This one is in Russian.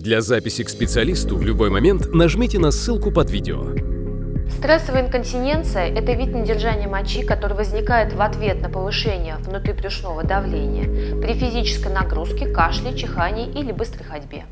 Для записи к специалисту в любой момент нажмите на ссылку под видео. Стрессовая инконтиненция – это вид недержания мочи, который возникает в ответ на повышение внутрибрюшного давления при физической нагрузке, кашле, чихании или быстрой ходьбе.